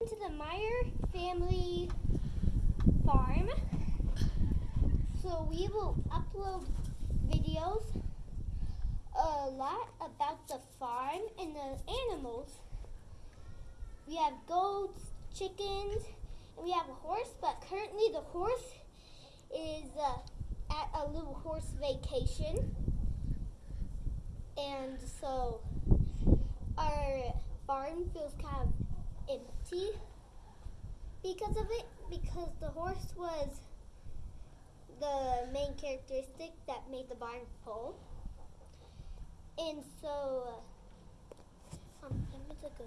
to the Meyer family farm. So we will upload videos a lot about the farm and the animals. We have goats, chickens, and we have a horse, but currently the horse is uh, at a little horse vacation. And so our barn feels kind of empty because of it, because the horse was the main characteristic that made the barn full. And so, uh, um, let me take a,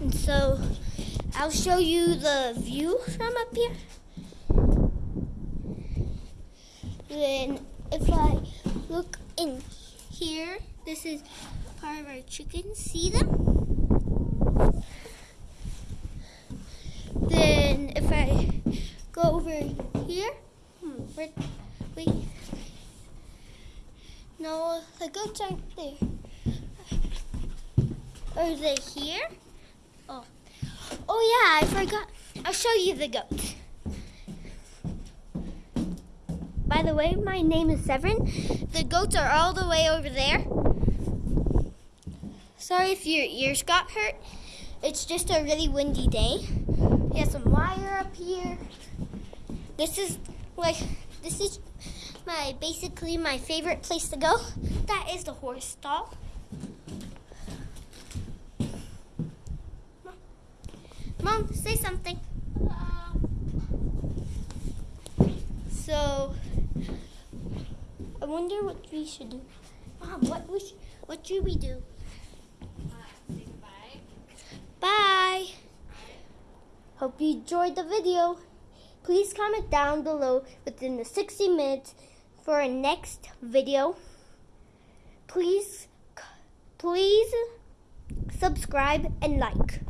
and so, I'll show you the view from up here. Then, if I look in here, this is part of our chickens. See them? Then if I go over here, hmm, wait, wait. No, the goats aren't there. Are they here? Oh, oh yeah, I forgot. I'll show you the goats. By the way, my name is Severin. The goats are all the way over there. Sorry if your ears got hurt. It's just a really windy day. We have some wire up here. This is like, this is my, basically my favorite place to go. That is the horse stall. Mom, say something. So, I wonder what we should do. Mom, what, we sh what should we do? Bye. Hope you enjoyed the video. Please comment down below within the 60 minutes for our next video. Please, please subscribe and like.